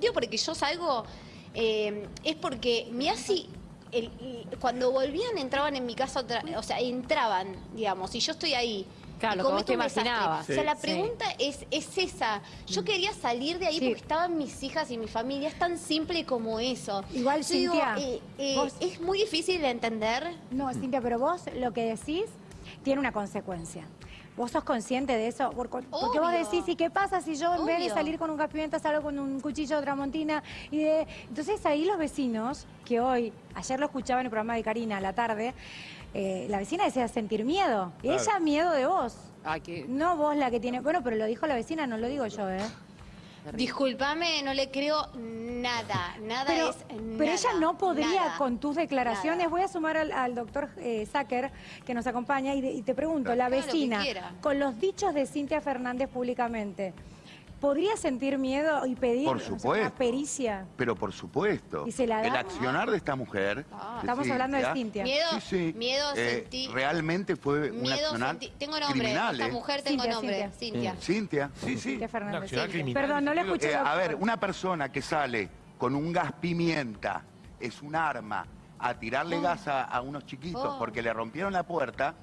Digo, porque yo salgo, eh, es porque me hace... el- cuando volvían entraban en mi casa, otra- o sea, entraban, digamos, y yo estoy ahí. Claro, cometo te un desastre. imaginabas. O sea, la Sí. pregunta es, es esa. Yo quería salir de ahí Sí. porque estaban mis hijas y mi familia. Es tan simple como eso. Igual, Yo digo, Cintia, eh, eh, vos- es muy difícil de entender. No, Cintia, pero vos lo que decís tiene una consecuencia. ¿Vos sos consciente de eso? Por- Porque vos decís, ¿y qué pasa si yo en vez de salir con un gas pimienta salgo con un cuchillo de tramontina? Y de... Entonces ahí los vecinos, que hoy, ayer lo escuchaba en el programa de Karina a la tarde, eh, la vecina decía sentir miedo. Y Claro. ella miedo de vos. Ay, qué- No vos la que tiene... Bueno, pero lo dijo la vecina, no lo digo yo, ¿eh? Discúlpame, no le creo nada. Nada Pero, es pero ella nada, no podría, nada. con tus declaraciones, Nada. voy a sumar al, al doctor eh, Zucker, que nos acompaña, y, de- y te pregunto, la lo vecina, con los dichos de Cintia Fernández públicamente, ¿podría sentir miedo y pedir Por o sea, supuesto. una pericia? Pero por supuesto, ¿Y se la da? el accionar de esta mujer... de Estamos hablando de Cintia. Miedo, Sí, sí, miedo eh, sentí. realmente fue un accionar. Tengo nombre. criminal, Esta ¿eh? mujer tengo Cintia, nombre. Cintia. Cintia. Cintia, sí, sí. Cintia Fernández. Perdón, no le escuché. Eh, a ver, una persona que sale con un gas pimienta, es un arma, a tirarle Oh. gas a, a unos chiquitos Oh. porque le rompieron la puerta,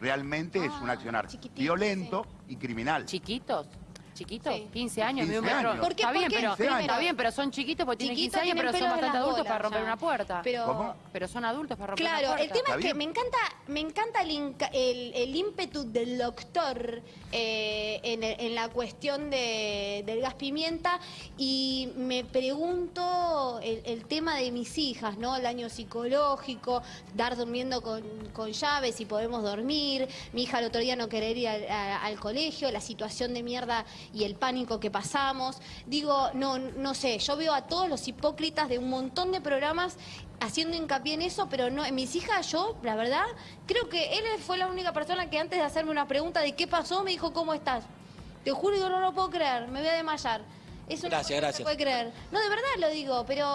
realmente es un Ah, accionar violento y criminal. ¿Chiquitos? ¿Chiquitos? Sí. 15 años, 15 un metro. años. ¿Por qué? Está bien, ¿Por qué? pero, Primero, está bien, pero son chiquitos porque tienen Chiquitos 15 años, tienen pero son bastante adultos bolas para romper ya. una puerta. Pero, ¿Cómo? Pero son adultos para romper Claro, una puerta. el tema ¿Está es que me encanta, me encanta el, el, el ímpetu del doctor eh, en, el- en la cuestión de- del gas pimienta y me pregunto el, el tema de mis hijas, ¿no? El daño psicológico, dar durmiendo con, con llaves si podemos dormir, mi hija el otro día no querer ir a- al colegio, la situación de mierda y el pánico que pasamos. Digo, no, no sé, yo veo a todos los hipócritas de un montón de programas haciendo hincapié en eso, pero no, en mis hijas yo, la verdad, creo que él fue la única persona que antes de hacerme una pregunta de qué pasó, me dijo, ¿cómo estás? Te juro que no lo puedo creer, me voy a desmayar. Es una Gracias, que no gracias. se puede creer. No, de verdad lo digo, pero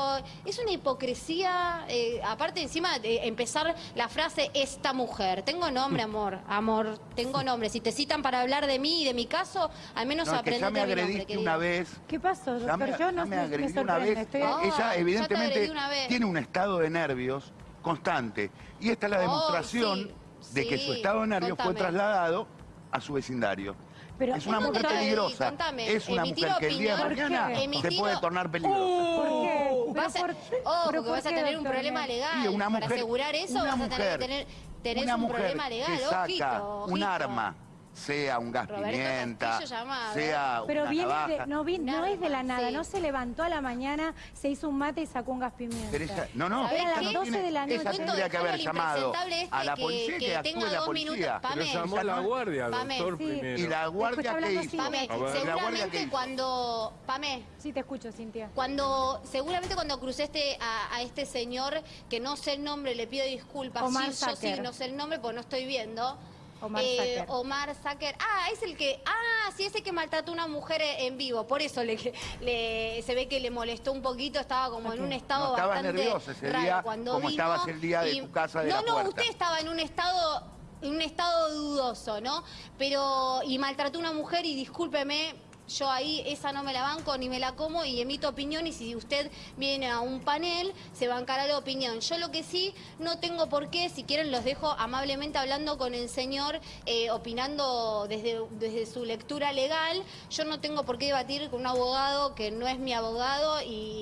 es una hipocresía. eh, aparte, encima de empezar la frase esta mujer. Tengo nombre, amor, amor, tengo nombre. Si te citan para hablar de mí y de mi caso, al menos No, es que ya aprendete me nombre. agrediste una vez. ¿Qué pasó, Ya me, Yo no me me, agredí me una vez. Estoy... Ella evidentemente una vez. tiene un estado de nervios constante. Y esta es la Oh, demostración sí, de que su estado de nervios fue trasladado a su vecindario. Pero, es una ¿en dónde mujer peligrosa. Contame. Es una mujer que el día de opinión. mañana ¿Por qué? se Emitir- puede tornar peligrosa. ¿Por qué? ¿Pero Vas a, por- ojo, pero que por vas a qué, tener un problema legal. Para asegurar eso una vas a tener que tener, tenés una un mujer problema legal, que saca ojito, un arma, sea un gas Roberto pimienta, llamado. sea Pero una viene navaja. de, no, vi- no es de la nada, sí. no se levantó a la mañana, se hizo un mate y sacó un gas pimienta. Pero no, no, ¿Sabés ella qué? no A las tiene- 12 de la noche. tendría que haber llamado este a la que- policía que que, actúe tenga la policía. minutos. Pero Pame. llamó a la guardia, Pame. doctor, Sí. primero. Y la guardia hablando hizo. Pame, seguramente cuando... Pame, Sí, te escucho, Cintia. Cuando, seguramente cuando crucé este, a, a este señor, que no sé el nombre, le pido disculpas. Omar sí, yo sí, no sé el nombre porque no estoy viendo. Omar Eh, Zucker. Omar. Ah, es el que. Ah, sí, ese que maltrató a una mujer en vivo. Por eso le, le- se ve que le molestó un poquito. Estaba como en un estado No, bastante nerviosa ese raro día, cuando como vino estabas el día de y- tu casa de no, la No, puerta. usted estaba en un estado en un estado dudoso, ¿no? Pero y maltrató a una mujer y discúlpeme, yo ahí esa no me la banco ni me la como y emito opinión y si usted viene a un panel se bancará la opinión. Yo lo que sí no tengo por qué, si quieren los dejo amablemente hablando con el señor, eh, opinando desde, desde su lectura legal. Yo no tengo por qué debatir con un abogado que no es mi abogado y,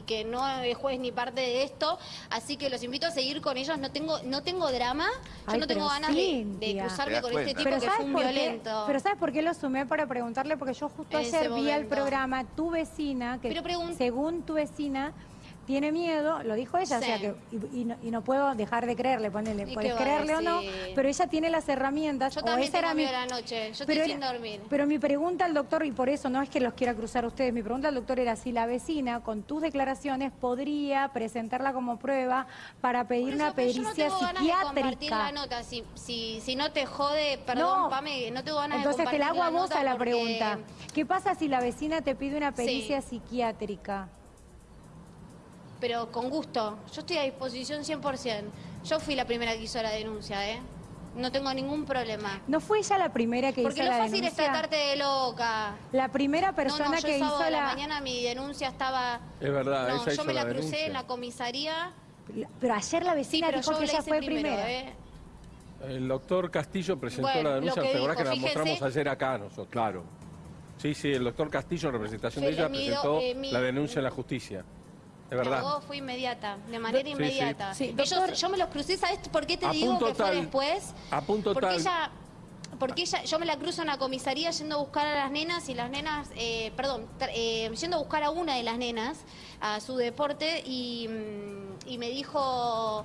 y que no es juez ni parte de esto. Así que los invito a seguir con ellos. No tengo, no tengo drama, yo Ay, no tengo ganas de, cruzarme ¿Te das con este tipo Pero que ¿sabes fue un qué? violento. Pero ¿sabes por qué lo sumé para preguntarle? Porque yo justo En ayer vi al momento. programa tu vecina, que Pero según tu vecina tiene miedo, lo dijo ella, o Sí. sea que y, y no, y no puedo dejar de creerle, ponele, ¿Y puedes creerle o no, pero ella tiene las herramientas. Yo o también esa era tengo mi- miedo a la noche, yo estoy pero sin era- dormir. Pero mi pregunta al doctor, y por eso no es que los quiera cruzar a ustedes, mi pregunta al doctor era si la vecina, con tus declaraciones, podría presentarla como prueba para pedir una pero yo no pericia tengo ganas de compartir psiquiátrica. la nota. Si, si, si no te jode, perdón, No. Pame, no tengo ganas Entonces de te la hago a vos a la porque- pregunta. ¿Qué pasa si la vecina te pide una Sí. pericia psiquiátrica? Pero con gusto. Yo estoy a disposición 100%. Yo fui la primera que hizo la denuncia, ¿eh? No tengo ningún problema. ¿No fue ella la primera que Porque hizo lo la fácil es denuncia? tratarte de loca. La primera No, persona no, yo que el sábado hizo a la la... mañana mi denuncia estaba... Es verdad, no, ella yo hizo me la, la crucé denuncia. en la comisaría. Pero ayer la Sí, vecina pero dijo yo que la ella fue primero, primera. ¿eh? El doctor Castillo presentó Bueno, la denuncia, lo que ¿te acordás que la mostramos ayer acá nosotros? Claro. Sí, sí, el doctor Castillo, en representación de ella, mi presentó eh, mi- la denuncia en la justicia. La verdad. fue inmediata, de manera Sí, inmediata. Sí, Ellos- doctor- yo me los crucé, ¿sabes por qué te A digo que fue tal- después? a punto porque tal- ella, porque ella, yo me la cruzo en la comisaría yendo a buscar a las nenas y las nenas, eh, perdón, eh, yendo a buscar a una de las nenas a su deporte y, mm, y me dijo,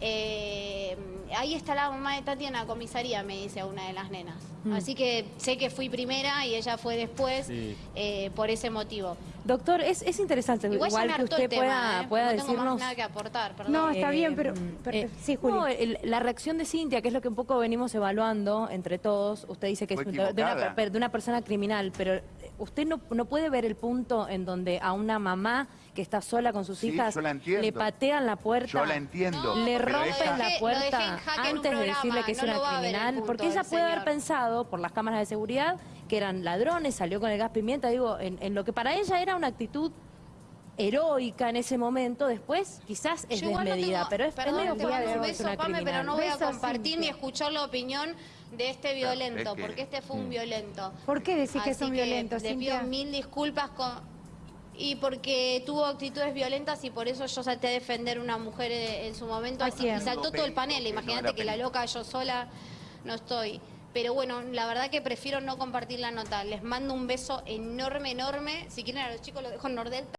eh, ahí está la mamá de Tati en la comisaría, me dice a una de las nenas. Así que sé que fui primera y ella fue después Sí. eh, por ese motivo. Doctor, es, es interesante Igual, que usted tema, pueda, ¿eh? pueda no tengo decirnos... más nada que aportar, perdón. No, está bien, pero- Eh, pero- eh, sí, Juli. no, el- la reacción de Cintia, que es lo que un poco venimos evaluando entre todos, usted dice que es de una, de persona criminal, pero eh, usted no, no puede ver el punto en donde a una mamá que está sola con sus Sí, hijas yo la entiendo. le patean la puerta. Yo la entiendo. Le rompen ella- la puerta antes de decirle que es una criminal, porque ella puede haber pensado por las cámaras de seguridad que eran ladrones, salió con el gas pimienta, digo, en, en lo que para ella era una actitud heroica en ese momento, después quizás es Yo igual no desmedida, tengo- pero es, es perdón, medio te mando que un es beso, una Pame, pero no voy a compartir ni escuchar la opinión de este violento, es que- porque este fue un violento. ¿Por qué decís que es Así un violento, le pido mil disculpas con... Y porque tuvo actitudes violentas y por eso yo salté a defender una mujer en, su momento ¿A y saltó todo el panel. Imagínate que la loca yo sola no estoy. Pero bueno, la verdad que prefiero no compartir la nota. Les mando un beso enorme, enorme. Si quieren a los chicos los dejo en Nordelta.